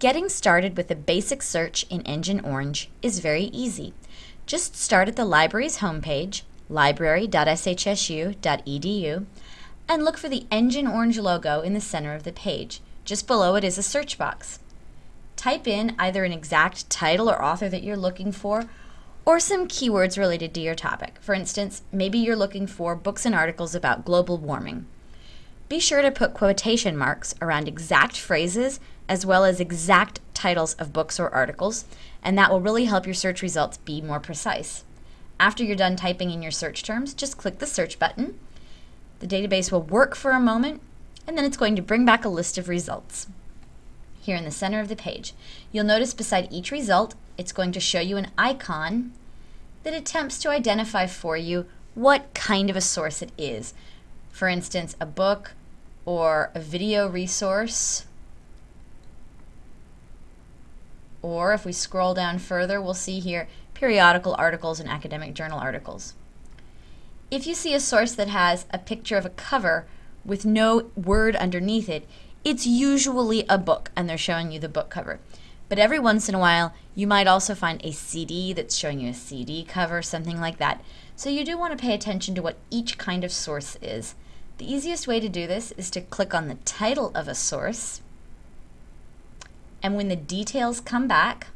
Getting started with a basic search in Engine Orange is very easy. Just start at the library's homepage, library.shsu.edu, and look for the Engine Orange logo in the center of the page. Just below it is a search box. Type in either an exact title or author that you're looking for, or some keywords related to your topic. For instance, maybe you're looking for books and articles about global warming. Be sure to put quotation marks around exact phrases as well as exact titles of books or articles, and that will really help your search results be more precise. After you're done typing in your search terms, just click the search button. The database will work for a moment, and then it's going to bring back a list of results. Here in the center of the page, you'll notice beside each result, it's going to show you an icon that attempts to identify for you what kind of a source it is. For instance, a book, or a video resource. Or if we scroll down further, we'll see here periodical articles and academic journal articles. If you see a source that has a picture of a cover with no word underneath it, it's usually a book and they're showing you the book cover. But every once in a while, you might also find a CD that's showing you a CD cover, something like that. So you do want to pay attention to what each kind of source is. The easiest way to do this is to click on the title of a source, and when the details come back,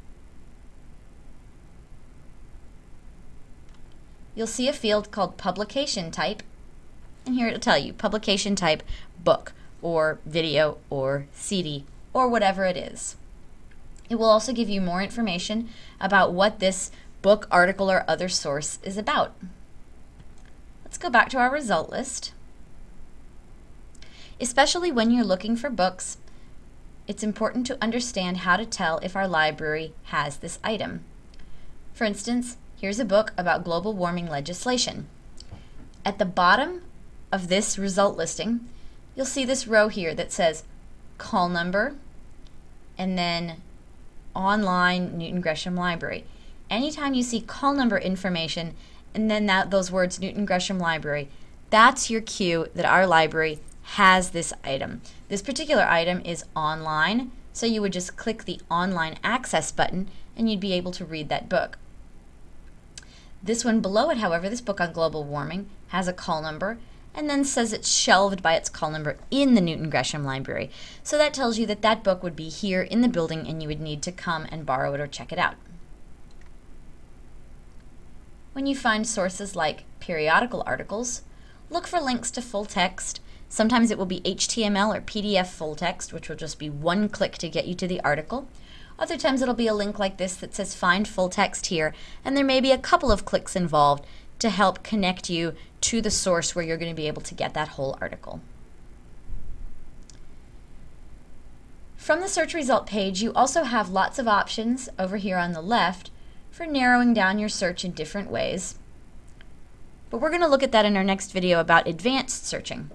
you'll see a field called publication type, and here it'll tell you publication type book, or video, or CD, or whatever it is. It will also give you more information about what this book, article, or other source is about. Let's go back to our result list. Especially when you're looking for books, it's important to understand how to tell if our library has this item. For instance, here's a book about global warming legislation. At the bottom of this result listing, you'll see this row here that says call number and then online Newton Gresham Library. Anytime you see call number information and then that, those words Newton Gresham Library, that's your cue that our library has this item. This particular item is online, so you would just click the online access button and you'd be able to read that book. This one below it, however, this book on global warming, has a call number and then says it's shelved by its call number in the Newton Gresham Library. So that tells you that that book would be here in the building and you would need to come and borrow it or check it out. When you find sources like periodical articles, look for links to full text Sometimes it will be HTML or PDF full text, which will just be one click to get you to the article. Other times it'll be a link like this that says find full text here, and there may be a couple of clicks involved to help connect you to the source where you're going to be able to get that whole article. From the search result page, you also have lots of options over here on the left for narrowing down your search in different ways. But we're going to look at that in our next video about advanced searching.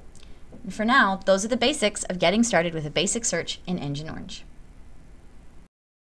And for now, those are the basics of getting started with a basic search in Engine Orange.